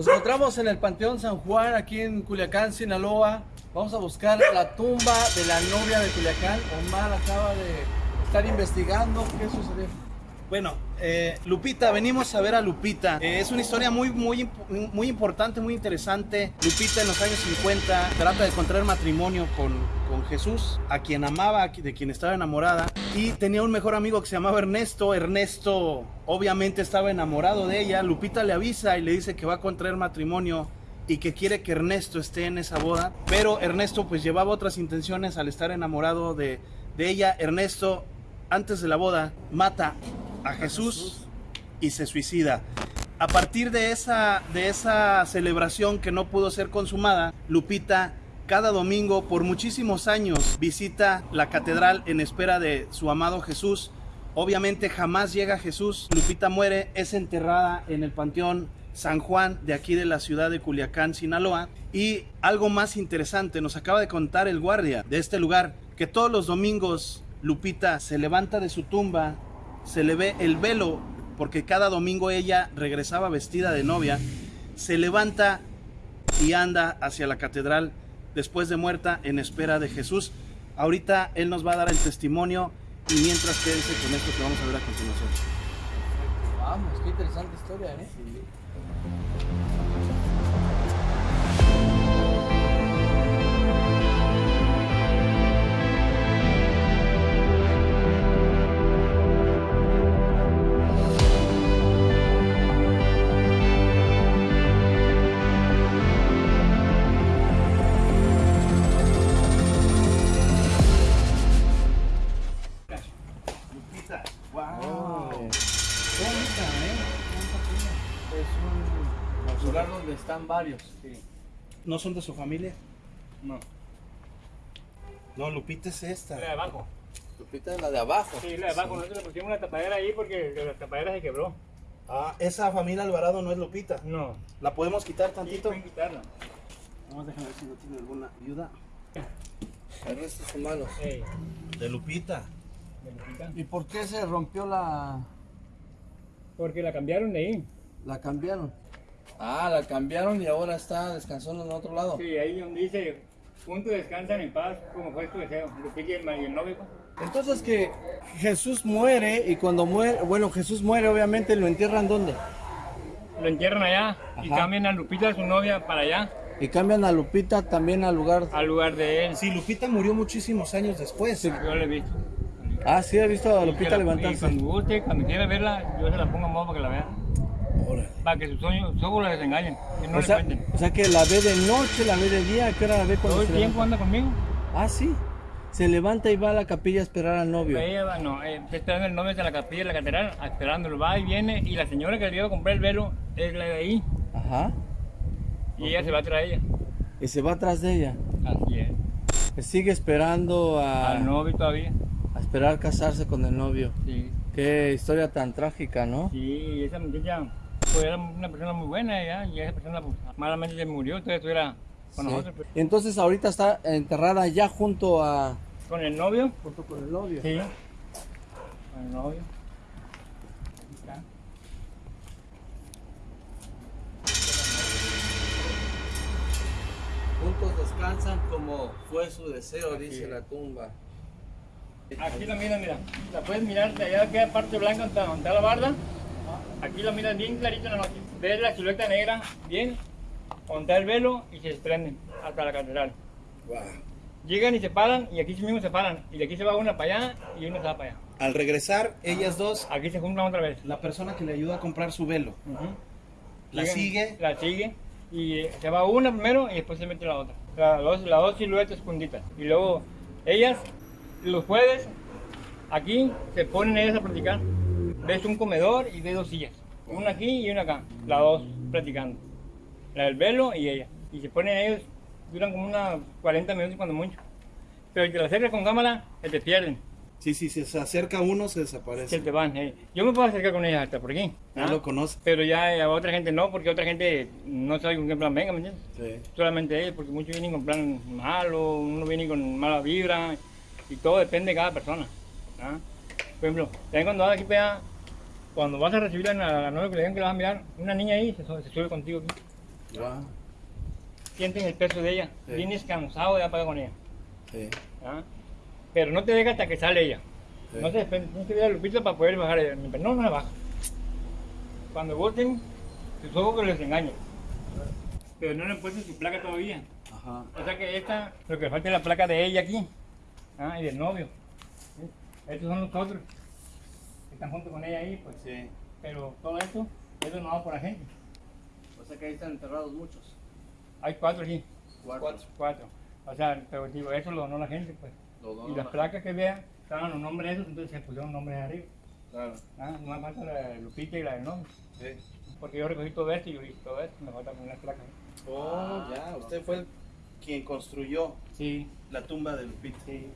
Nos encontramos en el Panteón San Juan, aquí en Culiacán, Sinaloa. Vamos a buscar la tumba de la novia de Culiacán. Omar acaba de estar investigando qué sucedió. Bueno, eh, Lupita, venimos a ver a Lupita. Eh, es una historia muy, muy, muy importante, muy interesante. Lupita en los años 50 trata de contraer matrimonio con, con Jesús, a quien amaba, de quien estaba enamorada. Y tenía un mejor amigo que se llamaba Ernesto. Ernesto obviamente estaba enamorado de ella. Lupita le avisa y le dice que va a contraer matrimonio y que quiere que Ernesto esté en esa boda. Pero Ernesto pues llevaba otras intenciones al estar enamorado de, de ella. Ernesto antes de la boda mata a Jesús y se suicida. A partir de esa, de esa celebración que no pudo ser consumada, Lupita cada domingo por muchísimos años visita la catedral en espera de su amado Jesús. Obviamente jamás llega Jesús. Lupita muere, es enterrada en el Panteón San Juan de aquí de la ciudad de Culiacán, Sinaloa. Y algo más interesante, nos acaba de contar el guardia de este lugar que todos los domingos Lupita se levanta de su tumba se le ve el velo, porque cada domingo ella regresaba vestida de novia, se levanta y anda hacia la catedral después de muerta en espera de Jesús. Ahorita él nos va a dar el testimonio y mientras quédense con esto que vamos a ver a continuación. Vamos, qué interesante historia, ¿eh? Varios. ¿No son de su familia? No. No, Lupita es esta. La de abajo. Lupita es la de abajo. Sí, la de abajo. Nosotros le pusimos una tapadera ahí porque la tapadera se quebró. Ah, esa familia Alvarado no es Lupita. No. ¿La podemos quitar tantito? Sí, quitarla. Vamos a dejar ver si no tiene alguna ayuda. El resto son malos. De Lupita. De Lupita. ¿Y por qué se rompió la... Porque la cambiaron de ahí. La cambiaron? Ah, la cambiaron y ahora está descansando en otro lado. Sí, ahí donde dice, punto descansan en paz, como fue tu deseo. Lupita y el, y novio. Entonces que Jesús muere y cuando muere, bueno, Jesús muere obviamente, ¿lo entierran dónde? Lo entierran allá y Ajá. cambian a Lupita, su novia, para allá, Y cambian a Lupita también al lugar... al lugar de él. Sí, Lupita murió muchísimos años después. Yo lo he visto. Ah, sí, he visto a Y Lupita que la- Y levantarse. cuando guste, cuando quiera verla, yo se la pongo a modo para que la vea. Para que sus ojos, sus ojos la desengañen, que no o, le sea, cuenten. o sea que la ve de noche, la ve de día, ¿a qué hora la ve cuando Todo el se tiempo levanta? anda conmigo. Ah, sí. Se levanta y va a la capilla a esperar al novio. Ella va, no, eh, está esperando el novio de la capilla de la catedral, esperándolo, va y viene, y la señora que le iba a comprar el velo es la de ahí, Ajá. y ella se va tras ella. Y se va atrás de ella. Así es. Que sigue esperando a, Al novio todavía. a esperar casarse con el novio. Sí. Qué historia tan trágica, ¿no? Sí, esa muchacha pues, era una persona muy buena ya, y esa persona pues, malamente se murió, entonces estuviera con Sí. nosotros. pues. Entonces ahorita está enterrada ya junto a... Con el novio, Junto con el novio. sí. Con el novio. Juntos descansan como fue su deseo, dice la tumba. Aquí la miras, mira. La puedes mirar de allá, aquella parte blanca donde está la barda. Aquí la miras bien clarito en la noche. Ves la silueta negra, bien, está el velo y se desprenden hasta la catedral. Llegan y se paran y aquí sí mismo se paran. Y de aquí se va una para allá y una se va para allá. Al regresar, ellas dos, Aquí se juntan otra vez. la persona que le ayuda a comprar su velo, la Llegan, sigue. La sigue y eh, se va una primero y después se mete la otra. Las dos, las dos siluetas juntitas. Y luego ellas, los jueves, aquí se ponen ellas a platicar. Ves un comedor y ves dos sillas. Una aquí y una acá. Las dos platicando. La del velo y ella. Y se ponen ellos, duran como unos 40 minutos cuando mucho. Pero el que la acerca con cámara, se te pierden. Sí, sí, si se acerca uno, se Se desaparece. te van. eh. Yo me puedo acercar con ellas hasta por aquí. Ya ¿ah? lo conoce. Pero ya a otra gente no, porque otra gente no sabe con qué plan venga, ¿me entiendes? Sí. Solamente ellos, porque muchos vienen con plan malo, uno viene con mala vibra, y todo depende de cada persona. ¿ah? Por ejemplo, también cuando vas aquí allá, cuando vas a recibir a la, la novia que le digan que la vas a mirar, una niña ahí se, sube- se sube contigo aquí. Wow. Sienten el peso de ella. Sí. Vienes cansado de apagar con ella. Sí. ¿ah? Pero no te deja hasta que sale ella. Sí. No te despende, tienes que ver a Lupita para poder bajar ella. No, no la baja. Cuando voten, tus ojos que les engañen. Pero no le han puesto su placa todavía. Ajá. O sea que esta, lo que falta es la placa de ella aquí. ¿ah? Y del novio. Estos son los otros. Están junto con ella ahí, pues. Sí. Pero todo esto, eso no va por la gente. O sea que ahí están enterrados muchos. Hay cuatro aquí. Cuatro. Cuatro. O sea, pero digo, eso lo donó la gente, pues. Lo donó y las la placas que vean, estaban los nombres esos, entonces se pusieron nombres arriba. Claro. Ah, no me falta la de Lupita y la del nombre. Sí. Porque yo recogí todo esto y yo hice todo esto, me falta poner las placas. Oh, ya, usted fue quien construyó Sí, la tumba de Lupita. sí.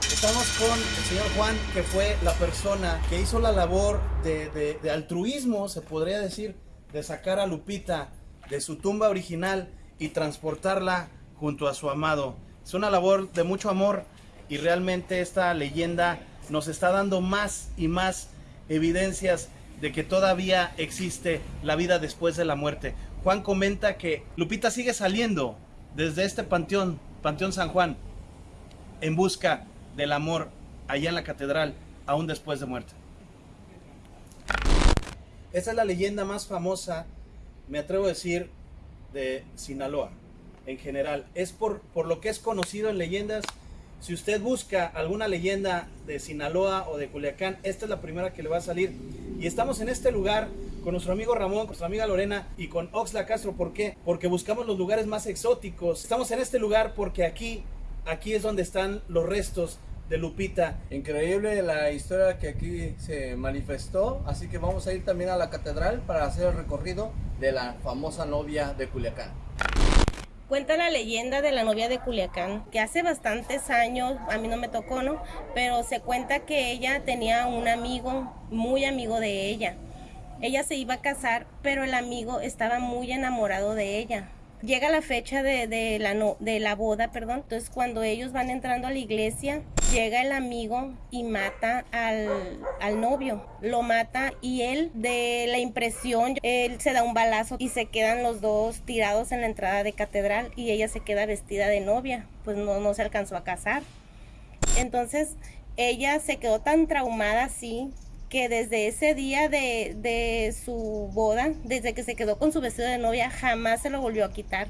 Estamos con el señor Juan, que fue la persona que hizo la labor de, altruismo, se podría decir, de sacar a Lupita de su tumba original y transportarla junto a su amado. Es una labor de mucho amor y realmente esta leyenda nos está dando más y más evidencias de que todavía existe la vida después de la muerte. Juan comenta que Lupita sigue saliendo desde este panteón, Panteón San Juan, en busca del amor allá en la catedral, aún después de muerte. Esa es la leyenda más famosa, me atrevo a decir, de Sinaloa en general. Es por, por lo que es conocido en leyendas. Si usted busca alguna leyenda de Sinaloa o de Culiacán, esta es la primera que le va a salir. Y estamos en este lugar con nuestro amigo Ramón, con nuestra amiga Lorena y con Oxla Castro. ¿Por qué? Porque buscamos los lugares más exóticos. Estamos en este lugar porque aquí, aquí es donde están los restos de Lupita. Increíble la historia que aquí se manifestó, así que vamos a ir también a la catedral para hacer el recorrido de la famosa novia de Culiacán. Cuenta la leyenda de la novia de Culiacán, que hace bastantes años, a mí no me tocó, ¿no? Pero se cuenta que ella tenía un amigo, muy amigo de ella. Ella se iba a casar, pero el amigo estaba muy enamorado de ella. Llega la fecha de, la, de la boda, perdón. Entonces cuando ellos van entrando a la iglesia, llega el amigo y mata al, al novio. Lo mata y él, de la impresión, él se da un balazo y se quedan los dos tirados en la entrada de catedral y ella se queda vestida de novia. Pues no, no se alcanzó a casar. Entonces ella se quedó tan traumada así que desde ese día de, de su boda, desde que se quedó con su vestido de novia, jamás se lo volvió a quitar.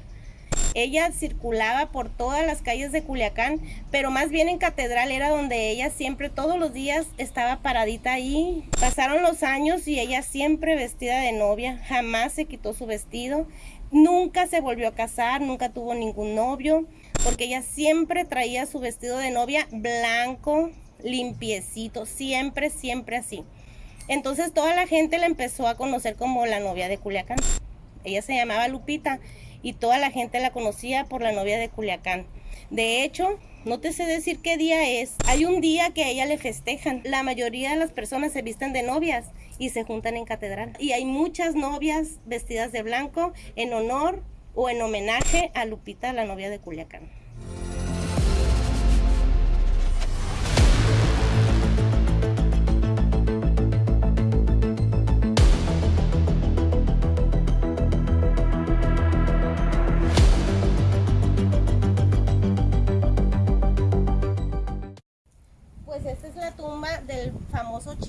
Ella circulaba por todas las calles de Culiacán, pero más bien en Catedral era donde ella siempre, todos los días, estaba paradita ahí. Pasaron los años y ella siempre vestida de novia, jamás se quitó su vestido, nunca se volvió a casar, nunca tuvo ningún novio, porque ella siempre traía su vestido de novia blanco, limpiecito, siempre, siempre así. Entonces toda la gente la empezó a conocer como la novia de Culiacán. Ella se llamaba Lupita y toda la gente la conocía por la novia de Culiacán. De hecho, no te sé decir qué día es. Hay un día que a ella le festejan. La mayoría de las personas se visten de novias y se juntan en catedral. Y hay muchas novias vestidas de blanco en honor o en homenaje a Lupita, la novia de Culiacán.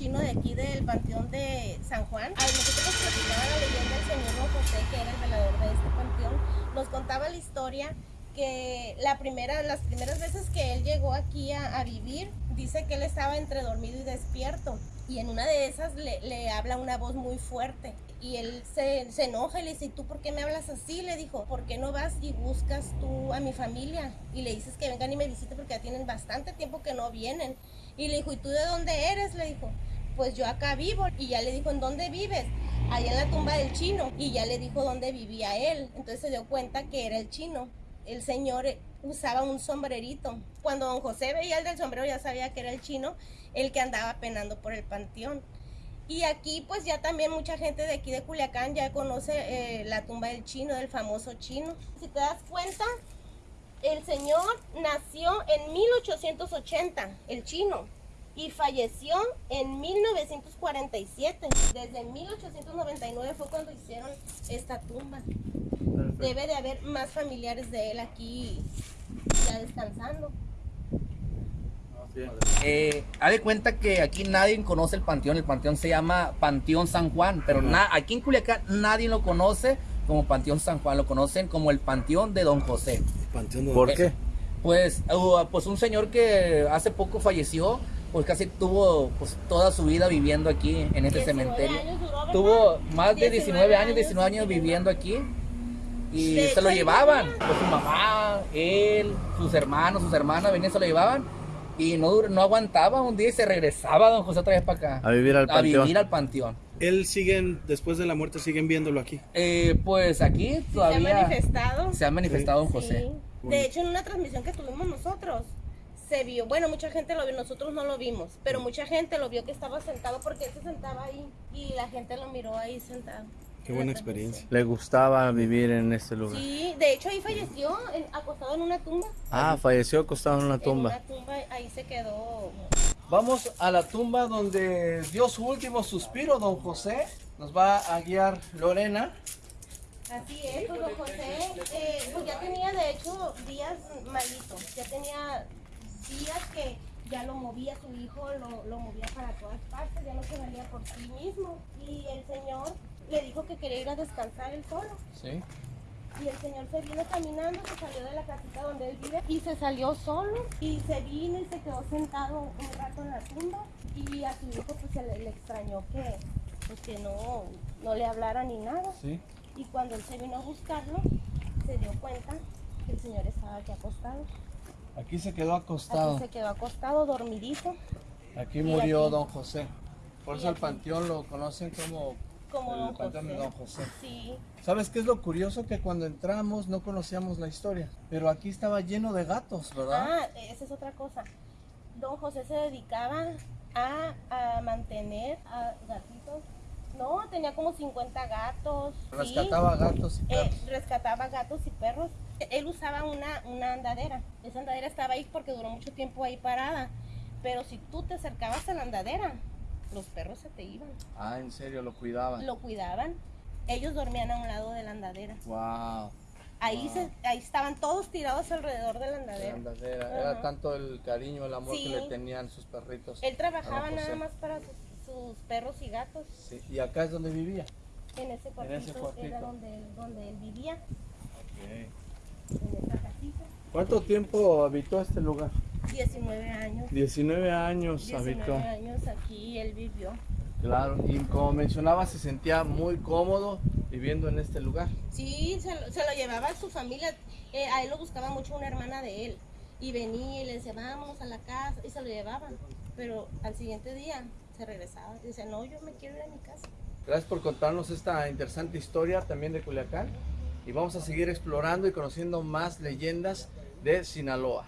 Chino de aquí del Panteón de San Juan. A nosotros nos platicaba la leyenda del señor Don José, que era el velador de este panteón. Nos contaba la historia que la primera, las primeras veces que él llegó aquí a, a vivir, dice que él estaba entre dormido y despierto. Y en una de esas le, le habla una voz muy fuerte. Y él se, se enoja y le dice, ¿y tú por qué me hablas así? Le dijo, ¿por qué no vas y buscas tú a mi familia? Y le dices que vengan y me visiten porque ya tienen bastante tiempo que no vienen. Y le dijo, ¿y tú de dónde eres? Le dijo, pues yo acá vivo. Y ya le dijo, ¿en dónde vives? Allá en la tumba del chino. Y ya le dijo dónde vivía él. Entonces se dio cuenta que era el chino. El señor eh, usaba un sombrerito. Cuando don José veía el del sombrero ya sabía que era el chino, el que andaba penando por el panteón. Y aquí pues ya también mucha gente de aquí de Culiacán ya conoce eh, la tumba del chino, del famoso chino. Si te das cuenta, el señor nació en 1880, el chino, y falleció en 1947. Desde 1899 fue cuando hicieron esta tumba. Debe de haber más familiares de él aquí ya descansando. Eh, haz de cuenta que aquí nadie conoce el panteón. El panteón se llama Panteón San Juan, pero na- aquí en Culiacán nadie lo conoce como Panteón San Juan. Lo conocen como el Panteón de Don José. ¿Por qué? Pues, uh, pues un señor que hace poco falleció, pues casi tuvo pues, toda su vida viviendo aquí en este 19 cementerio. duró. Tuvo más de 19 años, 19 sí, años sí, viviendo aquí. Y se lo llevaban. Pues su mamá, él, sus hermanos, sus hermanas venían, se lo llevaban. Y no, dur- no aguantaba un día y se regresaba don José otra vez para acá. A vivir al A panteón. vivir al panteón. Él siguen, después de la muerte, siguen viéndolo aquí. Eh, pues aquí Se ha todavía manifestado. se ha manifestado don José. Sí. De hecho, en una transmisión que tuvimos nosotros, se vio, bueno, mucha gente lo vio, nosotros no lo vimos, pero mucha gente lo vio que estaba sentado porque él se sentaba ahí y la gente lo miró ahí sentado. Qué buena experiencia. Le gustaba vivir en este lugar. Sí, de hecho ahí falleció, en- acostado en una tumba. Ah, falleció acostado en una En tumba. una tumba, ahí se quedó. Vamos a la tumba donde dio su último suspiro, don José. Nos va a guiar Lorena. Así es, pues don José, eh, pues ya tenía de hecho días malitos, ya tenía que ya lo movía su hijo, lo, lo movía para todas partes, ya no se valía por sí mismo. Y el Señor le dijo que quería ir a descansar él solo. Sí. Y el señor se vino caminando, se salió de la casita donde él vive y se salió solo y se vino y se quedó sentado un rato en la tumba y a su hijo pues se le, le extrañó que, pues, que no, no le hablara ni nada. Sí. Y cuando él se vino a buscarlo, se dio cuenta que el señor estaba aquí acostado. Aquí se quedó acostado. Aquí se quedó acostado, dormidito, Aquí murió aquí. don José. Por eso el panteón lo conocen como como el don panteón de don José. Sí, ¿Sabes qué es lo curioso? Que cuando entramos no conocíamos la historia. Pero aquí estaba lleno de gatos, ¿verdad? Ah, esa es otra cosa. Don José se dedicaba a, a mantener a gatitos. No, tenía como 50 gatos. sí. Rescataba gatos y Eh, perros. rescataba gatos y perros. Él usaba una, una andadera. Esa andadera estaba ahí porque duró mucho tiempo ahí parada. Pero si tú te acercabas a la andadera, los perros se te iban. Ah, en serio, lo cuidaban. Lo cuidaban. Ellos dormían a un lado de la andadera. Wow. Ahí, se, ahí estaban todos tirados alrededor de la andadera. Andadera. Era Ajá. tanto el cariño, el amor Sí. que le tenían sus perritos. Él trabajaba nada más para sus, sus perros y gatos. Sí, Y acá es donde vivía. En ese cuartito, ese cuartito. era donde, él- donde él vivía, en casita. ¿Cuánto tiempo habitó este lugar? 19 años. 19 años 19 años aquí él vivió. Claro, y como mencionaba, se sentía muy cómodo viviendo en este lugar. Sí, se lo, se lo llevaba a su familia. Eh, a él lo buscaba mucho una hermana de él. Y venía y le decía, vámonos a la casa. Y se lo llevaban. Pero al siguiente día se regresaba. Decía, no, yo me quiero ir a mi casa. Gracias por contarnos esta interesante historia también de Culiacán. Y vamos a seguir explorando y conociendo más leyendas de Sinaloa.